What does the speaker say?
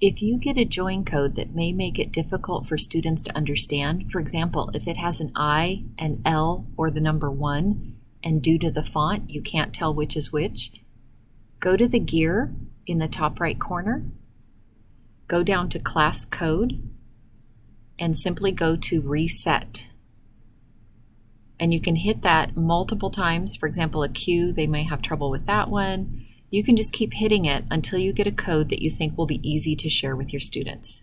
If you get a join code that may make it difficult for students to understand, for example, if it has an I, an L, or the number 1, and due to the font you can't tell which is which, go to the gear in the top right corner, go down to class code, and simply go to reset. And you can hit that multiple times. For example, a Q, they may have trouble with that one. You can just keep hitting it until you get a code that you think will be easy to share with your students.